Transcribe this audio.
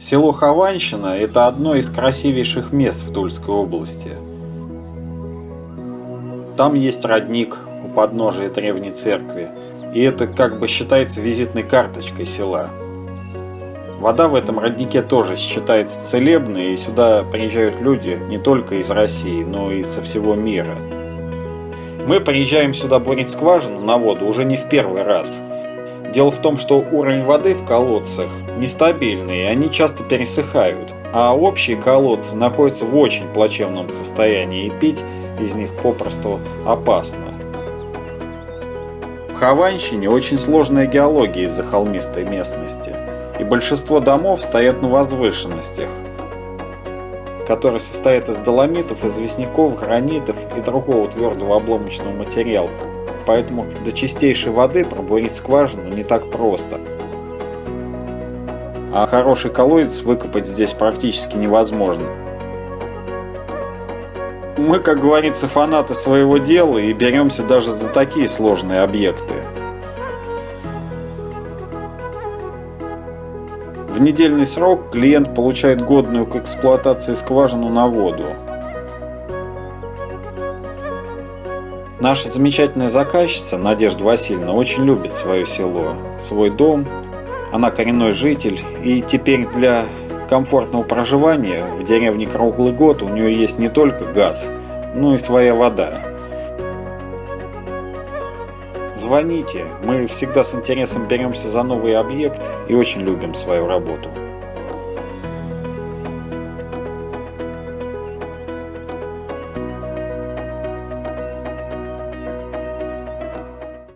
Село Хованщина – это одно из красивейших мест в Тульской области. Там есть родник у подножия древней церкви, и это как бы считается визитной карточкой села. Вода в этом роднике тоже считается целебной, и сюда приезжают люди не только из России, но и со всего мира. Мы приезжаем сюда бурить скважину на воду уже не в первый раз. Дело в том, что уровень воды в колодцах нестабильный, и они часто пересыхают, а общие колодцы находятся в очень плачевном состоянии, и пить из них попросту опасно. В Хованщине очень сложная геология из-за холмистой местности, и большинство домов стоят на возвышенностях, которые состоят из доломитов, известняков, гранитов и другого твердого обломочного материала. Поэтому до чистейшей воды пробурить скважину не так просто. А хороший колодец выкопать здесь практически невозможно. Мы, как говорится, фанаты своего дела и беремся даже за такие сложные объекты. В недельный срок клиент получает годную к эксплуатации скважину на воду. Наша замечательная заказчица Надежда Васильевна очень любит свое село, свой дом. Она коренной житель и теперь для комфортного проживания в деревне круглый год у нее есть не только газ, но и своя вода. Звоните, мы всегда с интересом беремся за новый объект и очень любим свою работу.